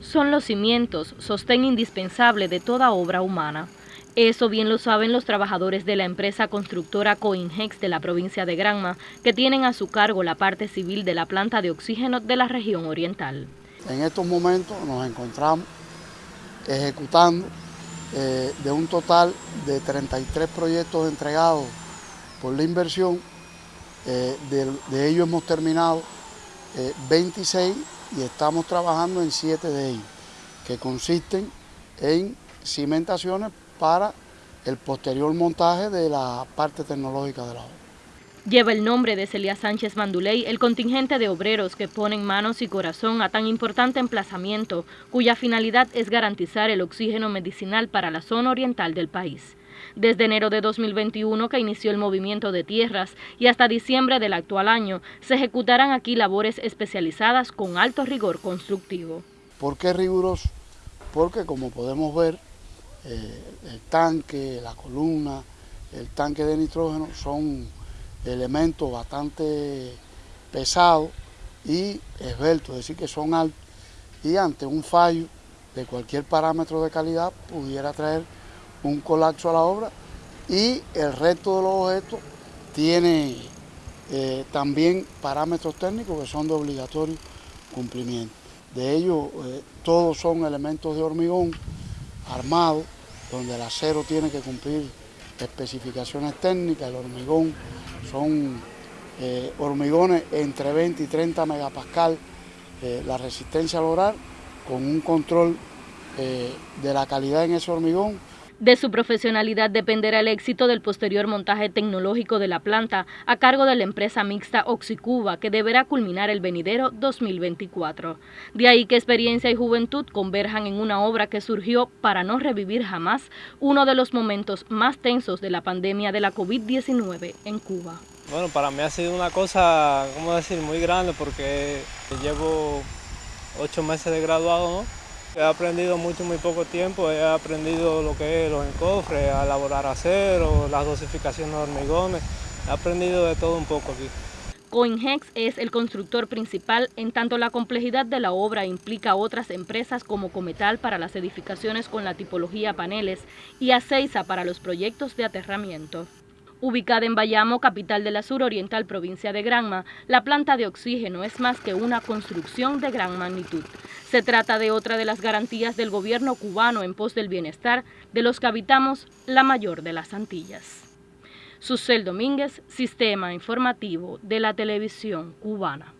son los cimientos, sostén indispensable de toda obra humana. Eso bien lo saben los trabajadores de la empresa constructora Coinhex de la provincia de Granma, que tienen a su cargo la parte civil de la planta de oxígeno de la región oriental. En estos momentos nos encontramos ejecutando eh, de un total de 33 proyectos entregados por la inversión, eh, de, ellos hemos terminado 26 eh, y estamos trabajando en 7 de ellos, que consisten en cimentaciones para el posterior montaje de la parte tecnológica de la obra. Lleva el nombre de Celia Sánchez Manduley el contingente de obreros que ponen manos y corazón a tan importante emplazamiento, cuya finalidad es garantizar el oxígeno medicinal para la zona oriental del país. Desde enero de 2021, que inició el movimiento de tierras, y hasta diciembre del actual año, se ejecutarán aquí labores especializadas con alto rigor constructivo. ¿Por qué riguroso? Porque como podemos ver, eh, el tanque, la columna, el tanque de nitrógeno son elementos bastante pesados y esbeltos, es decir, que son altos y ante un fallo de cualquier parámetro de calidad pudiera traer un colapso a la obra y el resto de los objetos tiene eh, también parámetros técnicos que son de obligatorio cumplimiento. De ellos eh, todos son elementos de hormigón armado, donde el acero tiene que cumplir especificaciones técnicas, el hormigón son eh, hormigones entre 20 y 30 megapascal, la resistencia al lograr, con un control de la calidad en ese hormigón de su profesionalidad dependerá el éxito del posterior montaje tecnológico de la planta a cargo de la empresa mixta Oxicuba que deberá culminar el venidero 2024. De ahí que experiencia y juventud converjan en una obra que surgió para no revivir jamás uno de los momentos más tensos de la pandemia de la COVID-19 en Cuba. Bueno, para mí ha sido una cosa, ¿cómo decir?, muy grande porque llevo ocho meses de graduado. He aprendido mucho en muy poco tiempo, he aprendido lo que es los encofres, a elaborar acero, las dosificaciones de hormigones, he aprendido de todo un poco aquí. Coinhex es el constructor principal, en tanto la complejidad de la obra implica otras empresas como Cometal para las edificaciones con la tipología paneles y Aceiza para los proyectos de aterramiento. Ubicada en Bayamo, capital de la suroriental provincia de Granma, la planta de oxígeno es más que una construcción de gran magnitud. Se trata de otra de las garantías del gobierno cubano en pos del bienestar de los que habitamos la mayor de las Antillas. Susel Domínguez, Sistema Informativo de la Televisión Cubana.